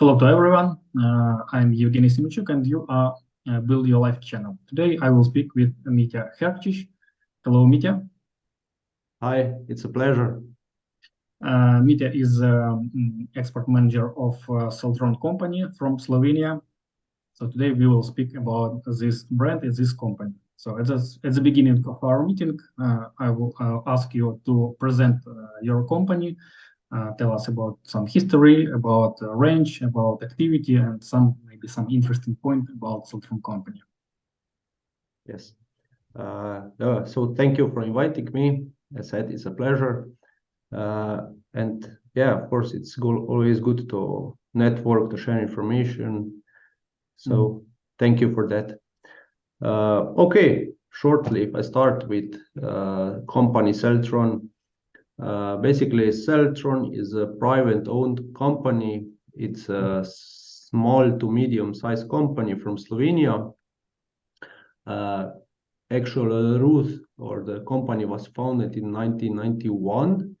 Hello to everyone. Uh, I'm Evgeny Simichuk and you are uh, Build Your Life channel. Today I will speak with Mitya Herkchich. Hello, Mitya. Hi, it's a pleasure. Uh, Mitya is um, export manager of uh, company from Slovenia. So today we will speak about this brand and this company. So at, this, at the beginning of our meeting, uh, I will uh, ask you to present uh, your company tell us about some history, about uh, range, about activity, and some maybe some interesting point about Seltron company. Yes. Uh, so thank you for inviting me. As I said, it's a pleasure. Uh, and yeah, of course, it's go always good to network, to share information. So mm. thank you for that. Uh, okay, shortly, if I start with uh, company Seltron, uh, basically, Seltron is a private-owned company. It's a small to medium-sized company from Slovenia. Uh, actual Ruth or the company was founded in 1991,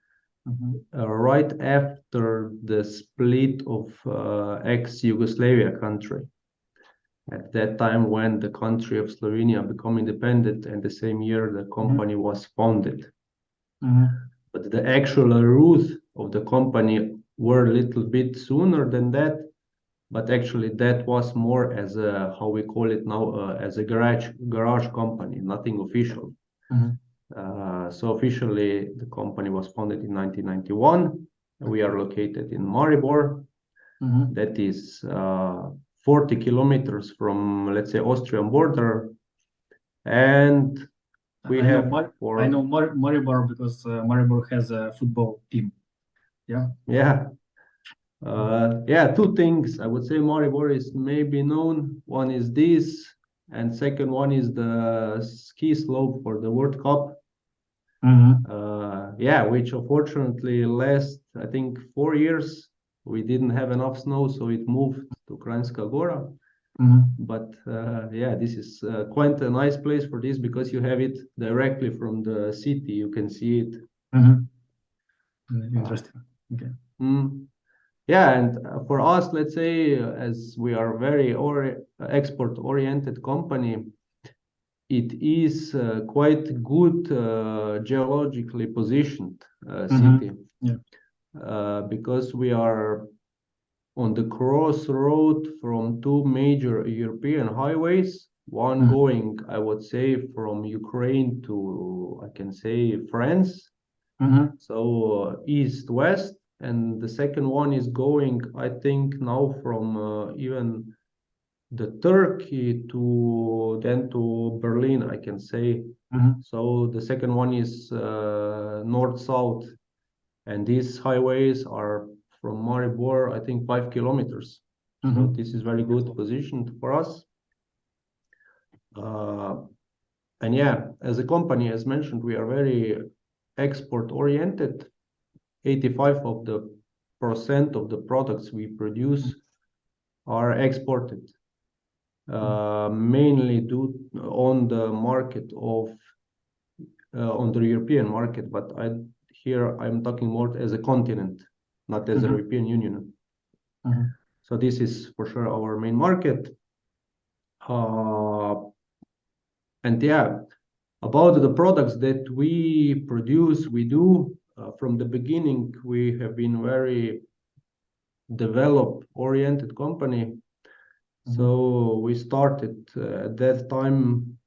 mm -hmm. uh, right after the split of uh, ex-Yugoslavia country. At that time, when the country of Slovenia became independent, and the same year the company mm -hmm. was founded. Mm -hmm but the actual roots of the company were a little bit sooner than that. But actually that was more as a how we call it now uh, as a garage garage company nothing official. Mm -hmm. uh, so officially the company was founded in 1991 we are located in maribor. Mm -hmm. that is uh, 40 kilometers from let's say austrian border. And we I have know for I know Mar Maribor because uh, Maribor has a football team. Yeah. Yeah. Uh, yeah, two things. I would say Maribor is maybe known. One is this, and second one is the ski slope for the World Cup. Mm -hmm. uh, yeah, which unfortunately last I think four years we didn't have enough snow, so it moved to Kranjska Gora. Mm -hmm. But uh, yeah, this is uh, quite a nice place for this because you have it directly from the city. You can see it. Mm -hmm. Interesting. Okay. Mm. Yeah, and uh, for us, let's say, uh, as we are very or export-oriented company, it is uh, quite good uh, geologically positioned mm-hmm. city. Mm -hmm. Yeah. because we are on the crossroad from two major European highways, one mm -hmm. going, I would say, from Ukraine to, I can say, France. Mm -hmm. So uh, east-west. And the second one is going, I think, now from uh, even the Turkey to then to Berlin, I can say. Mm -hmm. So the second one is uh, north-south. And these highways are from Maribor, I think five kilometers. Mm -hmm. So mm-hmm. this is very good position for us. Uh, and yeah, as a company, as mentioned, we are very export oriented. 85 of the percent of the products we produce are exported, uh, mainly due on the market of uh, on the European market. But I here I'm talking more as a continent not as mm -hmm. a mm-hmm. European Union. Mm -hmm. So this is for sure our main market. Uh, and yeah, about the products that we produce, we do uh, from the beginning, we have been very develop oriented company. Mm -hmm. So we started uh, at that time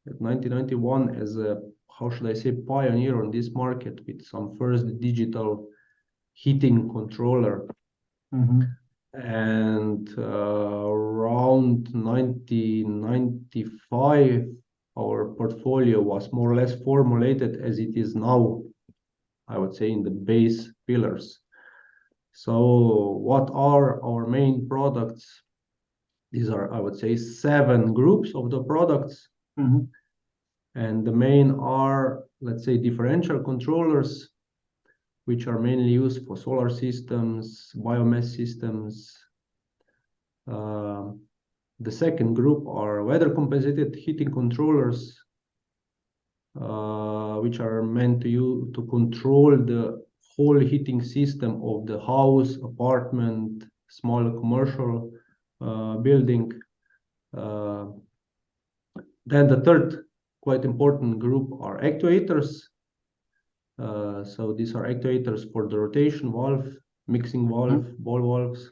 at 1991 as a how should I say pioneer on this market with some first digital heating controller. Mm -hmm. And uh, around 1995, our portfolio was more or less formulated as it is now, I would say, in the base pillars. So what are our main products? These are, I would say, seven groups of the products. Mm -hmm. And the main are, let's say, differential controllers, which are mainly used for solar systems, biomass systems. Uh, the second group are weather compensated heating controllers, uh, which are meant to you to control the whole heating system of the house, apartment, small commercial building. Then the third quite important group are actuators. Uh, so these are actuators for the rotation valve, mixing valve, mm-hmm. ball valves.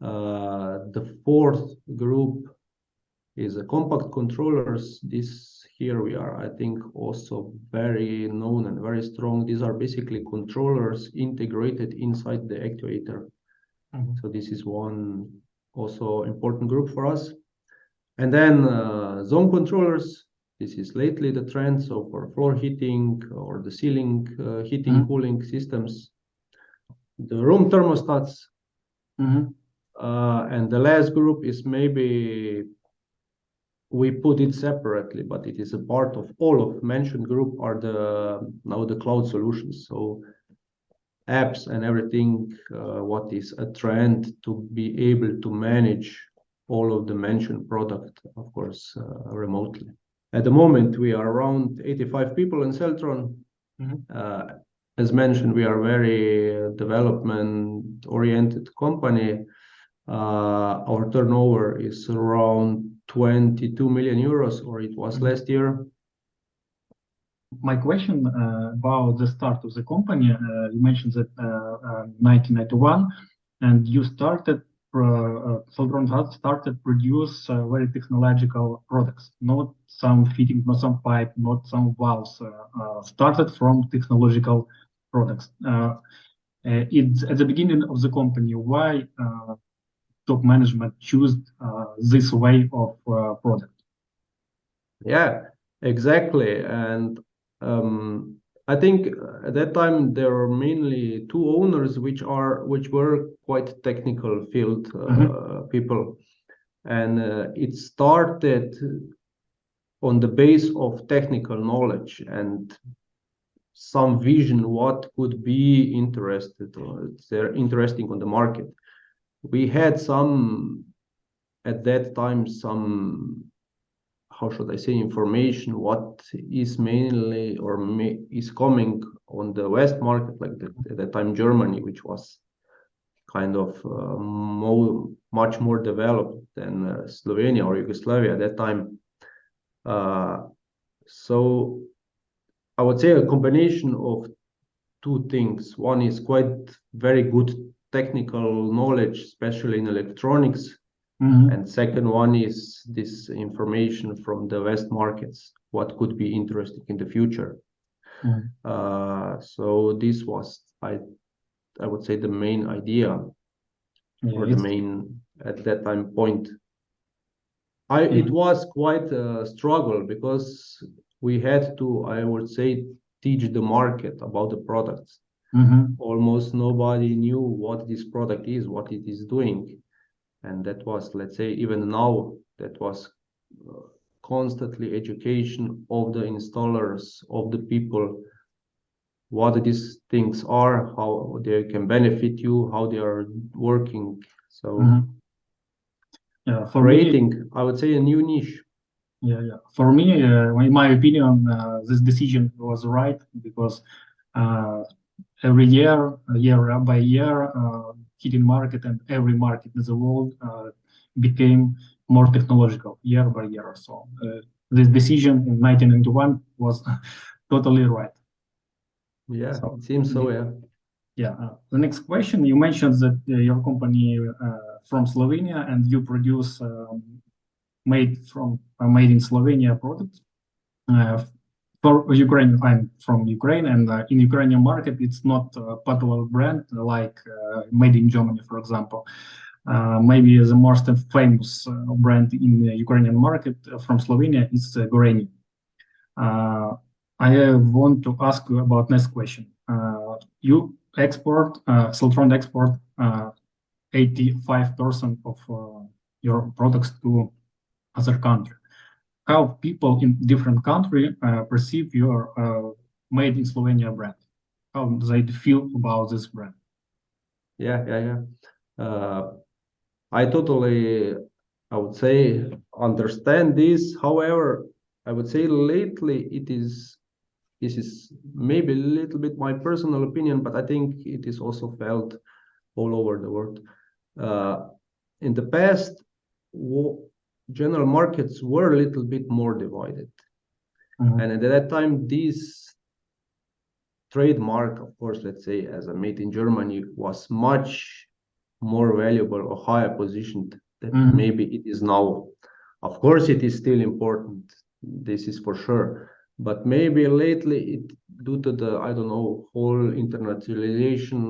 Uh, the fourth group is a compact controllers. This here we are, I think, also very known and very strong. These are basically controllers integrated inside the actuator. Mm-hmm. So this is one also important group for us. And then uh, zone controllers. This is lately the trend. So for floor heating or the ceiling uh, heating, mm-hmm. cooling systems. The room thermostats. Mm-hmm. Uh, and the last group is maybe we put it separately, but it is a part of all of mentioned group are the now the cloud solutions. So apps and everything, uh, what is a trend to be able to manage all of the mentioned product, of course, remotely. At the moment, we are around 85 people in Seltron. Mm-hmm. Uh, as mentioned, we are a very uh, development-oriented company. Uh, our turnover is around 22 million euros, or it was mm-hmm. last year. My question about the start of the company, you mentioned that 1991, and you started, Uh, uh, Seltron started produce uh, very technological products, not some fitting, not some pipe, not some valves, started from technological products. At the beginning of the company, why top management choose this way of product? Yeah, exactly. And um, I think uh, at that time, there were mainly two owners, which are which were quite technical field uh, mm-hmm. people. And uh, it started on the base of technical knowledge and some vision what could be interested or interesting on the market. We had some, at that time, some, how should I say, information, what is mainly or is coming on the West market, like at that time, Germany, which was kind of uh, much more developed than uh, Slovenia or Yugoslavia at that time. Uh, so I would say a combination of two things. One is quite very good technical knowledge, especially in electronics. Mm-hmm. And second one is this information from the West markets, what could be interesting in the future. Mm-hmm. Uh, so this was, I I would say, the main idea or the main, at that time, point. I It mm-hmm. was quite a struggle because we had to, I would say, teach the market about the products. Almost nobody knew what this product is, what it is doing. And that was, let's say, even now, that was uh, constantly education of the installers, of the people, what these things are, how they can benefit you, how they are working. So mm-hmm. yeah, for creating, I would say, a new niche. Yeah, yeah. For me, uh, in my opinion, uh, this decision was right because every year, year by year, heating market and every market in the world uh, became more technological year by year. or So uh, this decision in 1991 was totally right. Yeah, it seems so, yeah. Yeah. Uh, the next question, you mentioned that your company from Slovenia and you produce um, made from made in Slovenia products. For Ukraine, I'm from Ukraine, and uh, in Ukrainian market, it's not a popular brand like uh, made in Germany, for example. Uh, maybe the most famous brand in the Ukrainian market from Slovenia is Gorenje. I want to ask you about next question. You export, Seltron export 85% of your products to other countries. How people in different countries uh, perceive your uh, made in Slovenia brand? How they feel about this brand? Yeah, yeah, yeah. Uh, I totally, I would say, understand this. However, I would say lately, it is, this is maybe a little bit my personal opinion, but I think it is also felt all over the world. Uh, in the past, general markets were a little bit more divided. Mm-hmm. And at that time, this trademark, of course, let's say as a made in Germany, was much more valuable or higher positioned than mm-hmm. maybe it is now. Of course, it is still important. This is for sure. But maybe lately, it due to the I don't know whole internationalization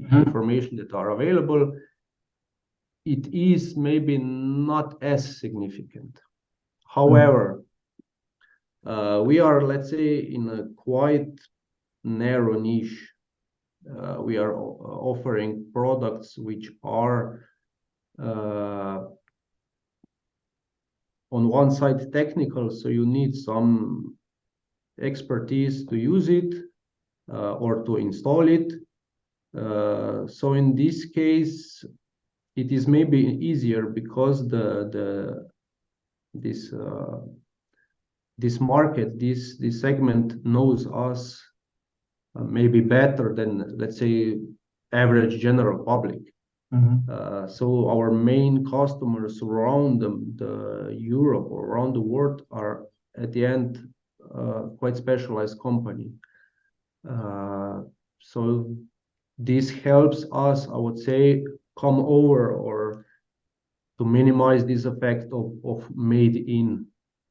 mm-hmm. information that are available, it is maybe not as significant. However, uh, we are, let's say, in a quite narrow niche. Uh, we are offering products which are uh, on one side technical, so you need some expertise to use it uh, or to install it. Uh, so in this case, it is maybe easier because the the this uh, this market this this segment knows us uh, maybe better than let's say average general public mm -hmm. uh, so our main customers around the, the europe or around the world are at the end uh, quite specialized company uh, so this helps us i would say come over or to minimize this effect of, of made in.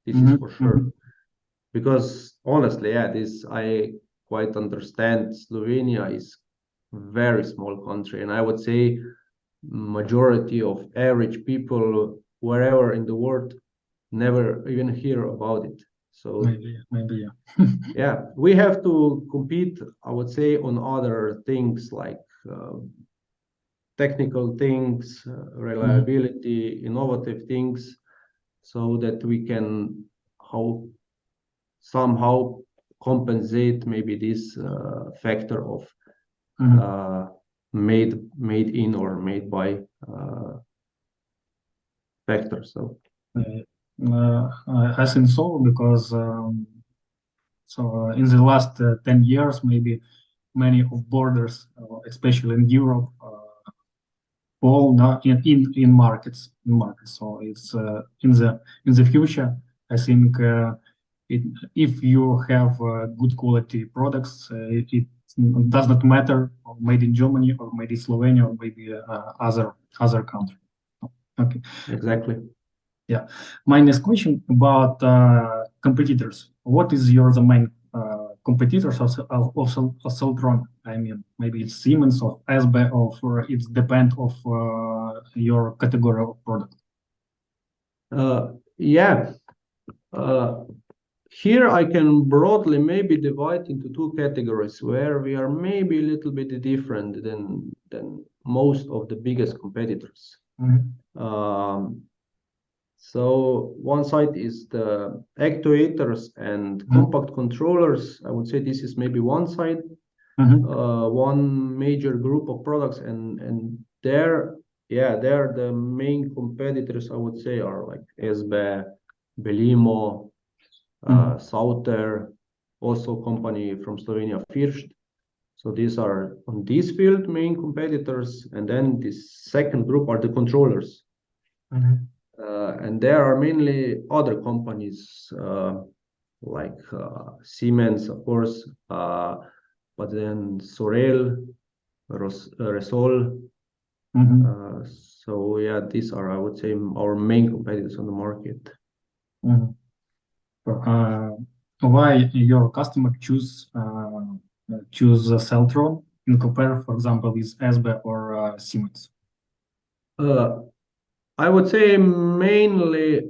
This mm -hmm. is mm-hmm, for sure. Because honestly yeah this i quite understand. Slovenia is very small country and i would say majority of average people wherever in the world never even hear about it. So maybe maybe yeah. Yeah we have to compete i would say on other things like uh, technical things, uh, reliability, innovative things, so that we can how somehow compensate maybe this uh, factor of mm -hmm. made made in or made by factor. So. Uh, I think so because um, so uh, in the last uh, 10 years maybe many of borders especially in Europe all in, in in markets in markets. So it's uh, in the in the future i think uh, it, if you have uh, good quality products uh, it, it, does not matter made in germany or made in slovenia or maybe uh, other other country. Okay. Exactly. Yeah. My next question about uh, competitors. What is your the main competitors of, of, of Seltron. I mean, maybe it's Siemens or ESBE or it depends of uh, your category of product. Uh, yeah. Uh, here I can broadly maybe divide into two categories where we are maybe a little bit different than than most of the biggest competitors. Mm -hmm. um, so one side is the actuators and mm-hmm. compact controllers. I would say this is maybe one side, mm-hmm. uh, one major group of products, and and there, yeah, there the main competitors I would say are like ESBE, Belimo, uh, mm-hmm. uh, Sauter, also company from Slovenia, First. So these are on this field main competitors, and then this second group are the controllers. Mm-hmm. Uh, and there are mainly other companies uh, like uh, Siemens, of course, but then Sorel, Ros Resol. Mm -hmm. so yeah, these are, I would say, our main competitors on the market. Mm -hmm. why your customer choose choose Seltron in compare, for example, with ESBE or Siemens? I would say mainly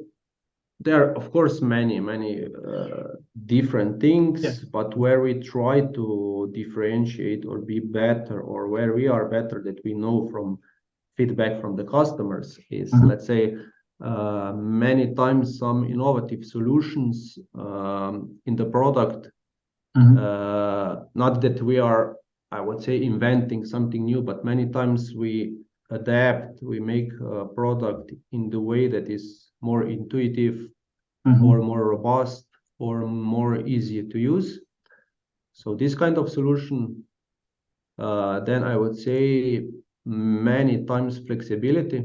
there are, of course, many, many uh, different things, yeah. but where we try to differentiate or be better, or where we are better that we know from feedback from the customers is, mm -hmm. let's say, uh, many times some innovative solutions um, in the product. Mm -hmm. uh, not that we are, I would say, inventing something new, but many times we adapt, we make a product in the way that is more intuitive mm-hmm. or more robust or more easy to use. So this kind of solution, uh, then I would say many times flexibility.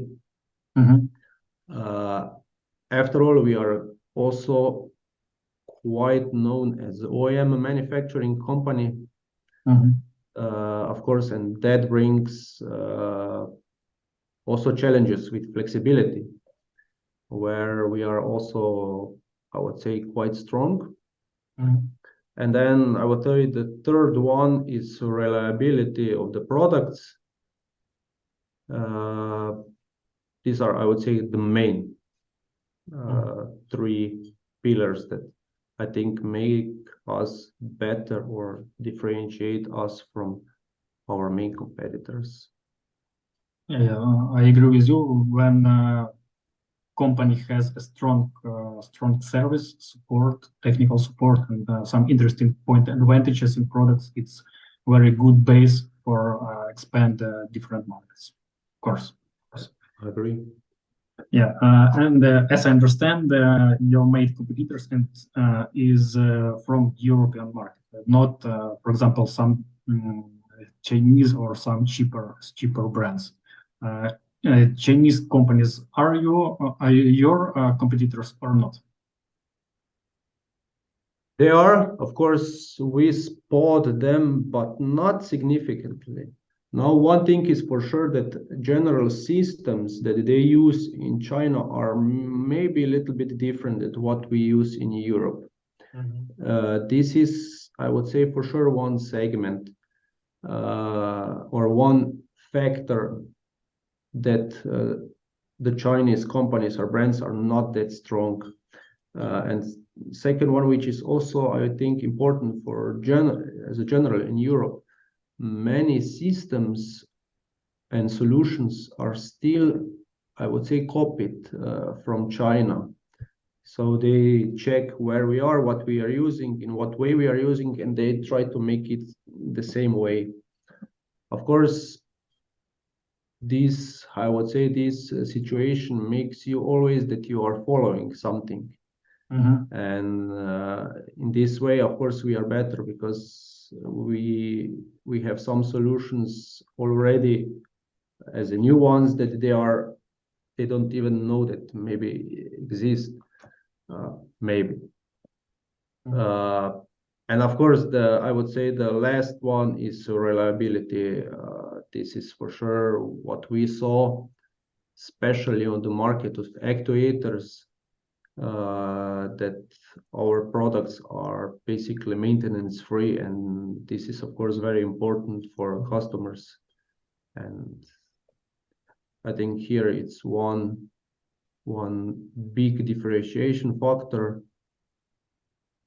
Mhm. Uh, after all, we are also quite known as OEM manufacturing company, Mhm. uh, of course, and that brings uh, also challenges with flexibility, where we are also, I would say, quite strong. Mhm. And then I would tell you the third one is reliability of the products. Uh, these are, I would say, the main uh, three pillars that I think make us better or differentiate us from our main competitors. Yeah, I agree with you. When uh, company has a strong, uh, strong service support, technical support, and uh, some interesting point advantages in products, it's very good base for uh, expand uh, different markets. Of course. I agree. Yeah, uh, and uh, as I understand, uh, your main competitors and is uh, from European market, not, uh, for example, some mm, Chinese or some cheaper cheaper brands. Uh, uh, Chinese companies are you uh, are your uh, competitors or not? They are, of course, we spot them, but not significantly. Now, one thing is for sure that general systems that they use in China are maybe a little bit different than what we use in Europe. Uh, this is, I would say, for sure one segment uh, or one factor that uh, the Chinese companies or brands are not that strong. Uh, and second one, which is also, I think, important for as a general in Europe, many systems and solutions are still, I would say, copied uh, from China. So they check where we are, what we are using, in what way we are using, and they try to make it the same way. Of course, this, I would say, this uh, situation makes you always that you are following something. Mhm. And uh, in this way, of course, we are better because we we have some solutions already as a new ones that they are they don't even know that maybe exist uh, maybe Mhm. uh, and of course the i would say the last one is reliability uh, this is for sure what we saw especially on the market of actuators uh, that our products are basically maintenance free and this is of course very important for customers. And i think here it's one one big differentiation factor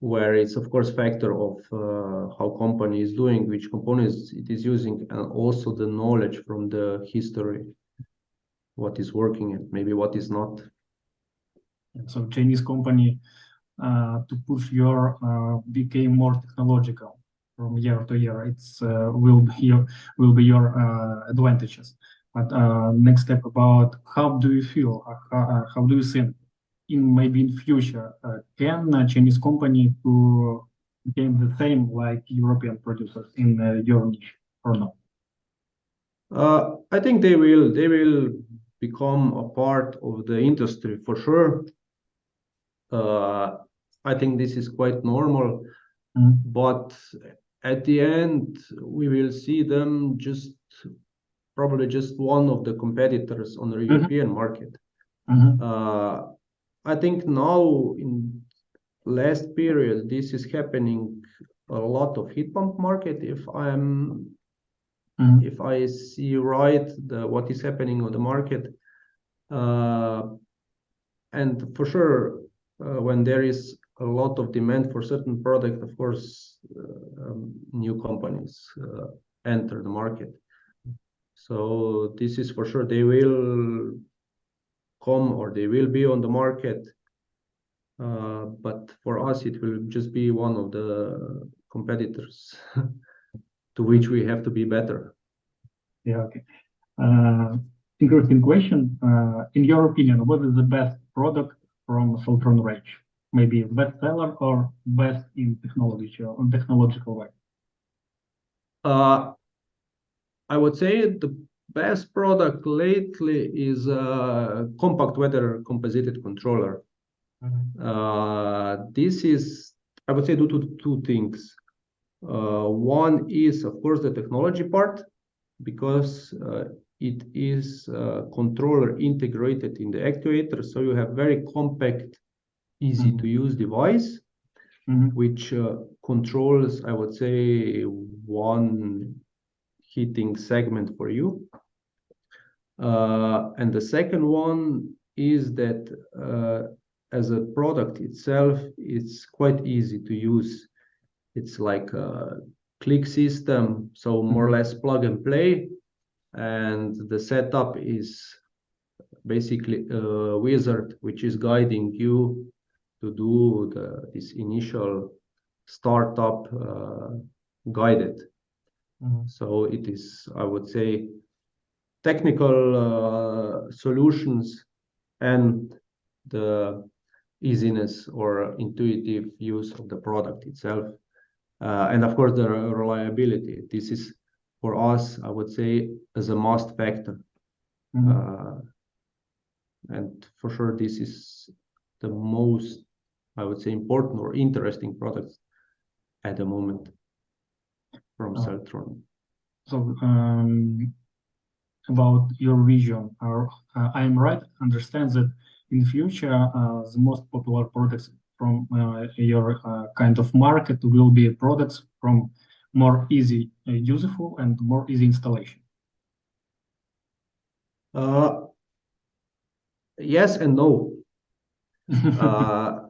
where it's of course factor of uh, how company is doing which components it is using and also the knowledge from the history what is working and maybe what is not So Chinese company uh, to push your uh, became more technological from year to year. It's uh, will be your will be your uh, advantages. But uh, next step about how do you feel? How, how do you think in maybe in future uh, can a Chinese company to become the same like European producers in uh, your niche or not? Uh, I think they will they will become a part of the industry for sure. Uh, I think this is quite normal, Mhm. but at the end we will see them just probably just one of the competitors on the European market. Mhm. I think now in last period this is happening a lot of heat pump market. If I'm Mhm. if I see right the what is happening on the market, uh, and for sure, uh, when there is a lot of demand for certain product, of course, uh, um, new companies uh, enter the market. So this is for sure they will come or they will be on the market. Uh, but for us, it will just be one of the competitors to which we have to be better. Yeah, okay. Uh, interesting question. Uh, in your opinion, what is the best product from Seltron range? Maybe best seller or best in technology or technological way? Uh, I would say the best product lately is a compact weather compensated controller. Uh, this is, I would say, due to two things. Uh, one is, of course, the technology part, because uh, it is a controller integrated in the actuator, so you have very compact, easy Mhm. to use device, Mhm. which uh, controls, I would say, one heating segment for you. Uh, and the second one is that uh, as a product itself, it's quite easy to use. It's like a click system, so more or less plug and play. And the setup is basically a wizard which is guiding you to do the, this initial startup uh, guided. Mhm. So it is, I would say, technical uh, solutions and the easiness or intuitive use of the product itself. Uh, and of course, the reliability. This is for us, I would say, as a must factor. Mhm. Uh, and for sure, this is the most, I would say, important or interesting products at the moment from Oh. Seltron. So, um, about your vision, or uh, I'm right, understand that in the future, uh, the most popular products from uh, your uh, kind of market will be products from more easy, uh, useful and more easy installation. Uh, yes and no. Uh,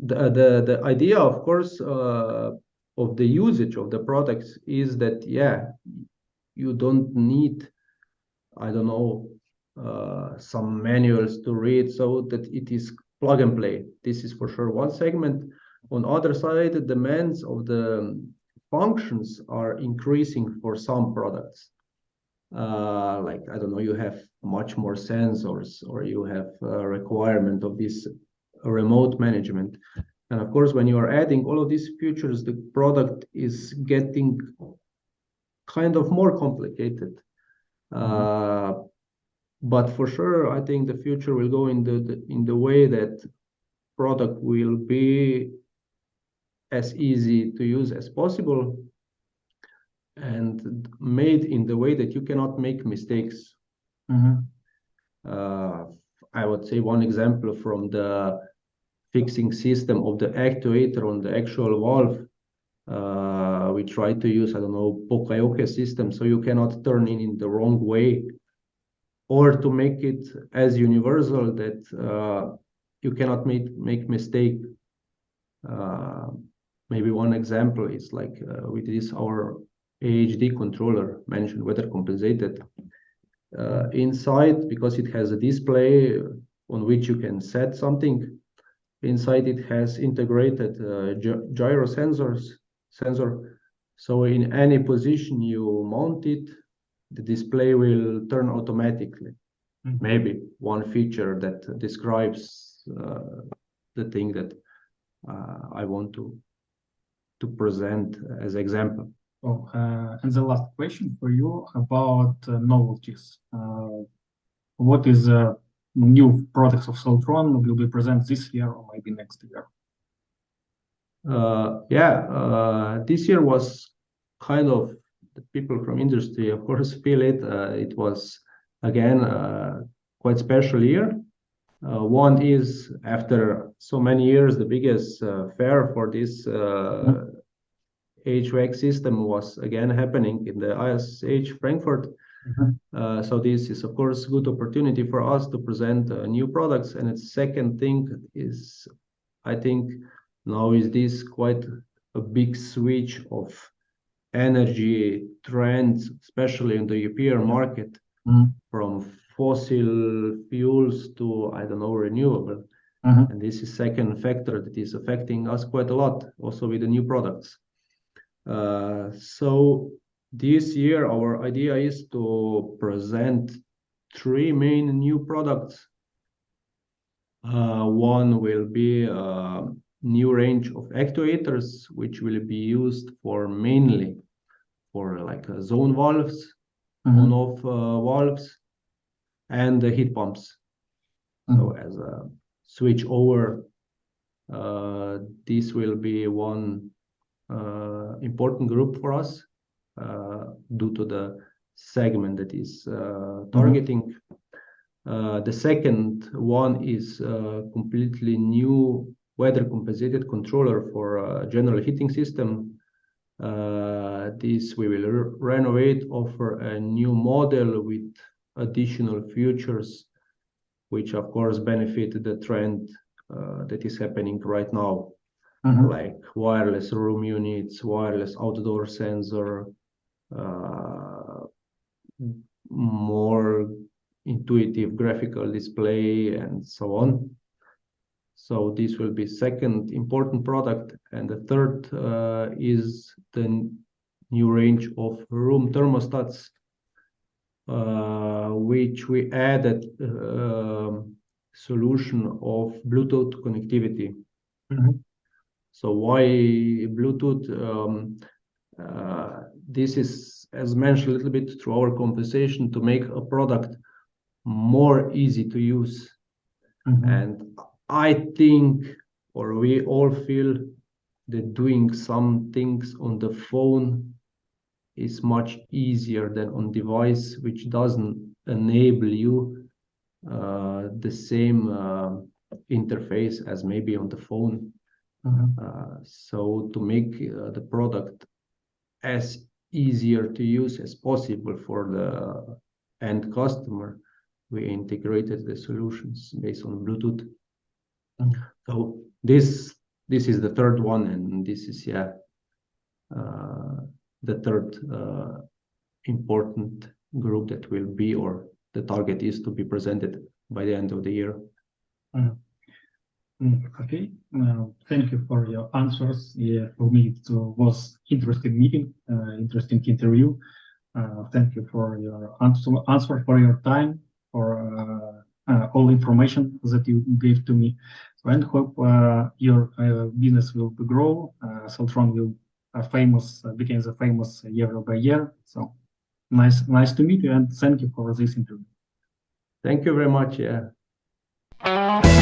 the, the the idea, of course, uh, of the usage of the products is that yeah, you don't need, I don't know, uh, some manuals to read, so that it is plug and play. This is for sure one segment. On other side, the demands of the functions are increasing for some products. Uh, like I don't know, you have much more sensors, or you have a requirement of this remote management. And of course, when you are adding all of these features, the product is getting kind of more complicated. Uh, but for sure, I think the future will go in the, the in the way that product will be as easy to use as possible and made in the way that you cannot make mistakes. Mhm. Uh, I would say one example from the fixing system of the actuator on the actual valve. Uh, we try to use, I don't know, Poka-yoke system, so you cannot turn in in the wrong way, or to make it as universal that uh, you cannot make make mistake. Uh, maybe one example is like uh, with this our AHD controller mentioned weather compensated. Uh, inside, because it has a display on which you can set something, inside it has integrated uh, gy- gyro sensors sensor. So in any position you mount it, the display will turn automatically. Mhm. Maybe one feature that describes uh, the thing that uh, I want to to present as example. Oh, uh, and the last question for you about uh, novelties. Uh, what is uh, new products of Seltron will be present this year or maybe next year? Uh, yeah, uh, this year was kind of the people from industry, of course, feel it. Uh, it was again uh, quite special year. Uh, one is after so many years, the biggest uh, fair for this uh, HVAC system was again happening in the ISH Frankfurt. Mhm. Uh, so this is of course good opportunity for us to present uh, new products. And its second thing is, I think now is this quite a big switch of energy trends, especially in the European market, Mhm. from fossil fuels to I don't know renewable. Mhm. And this is second factor that is affecting us quite a lot, also with the new products. Uh, so this year, our idea is to present three main new products. Uh, one will be a new range of actuators, which will be used for mainly for like uh, zone valves. Mhm. on-off uh, valves, and the heat pumps. So Mhm. as a switch over, uh, this will be one uh, important group for us uh, due to the segment that is uh, targeting. Uh, the second one is uh, completely new weather compensated controller for uh, general heating system. Uh, this we will re- renovate, offer a new model with additional features, which of course benefit the trend uh, that is happening right now, Mhm. like wireless room units, wireless outdoor sensor, uh, more intuitive graphical display and so on. So this will be second important product. And the third uh, is the new range of room thermostats, uh, which we added um, solution of Bluetooth connectivity. Mhm. So why Bluetooth? Um, uh, this is, as mentioned a little bit through our conversation, to make a product more easy to use. Mhm. And I think, or we all feel that doing some things on the phone is much easier than on device, which doesn't enable you uh, the same uh, interface as maybe on the phone. Mhm. Uh, so to make uh, the product as easier to use as possible for the end customer, we integrated the solutions based on Bluetooth. Mhm. So this this is the third one, and this is yeah uh, the third uh, important group that will be or the target is to be presented by the end of the year. Mm, Okay, uh, thank you for your answers. Yeah, for me it was interesting meeting, uh, interesting interview. Uh, thank you for your answer, answer for your time, for uh, all information that you gave to me. So and hope uh, your uh, business will grow. Uh, Seltron will uh, famous uh, becomes a famous year by year. So nice, nice to meet you, and thank you for this interview. Thank you very much. Yeah.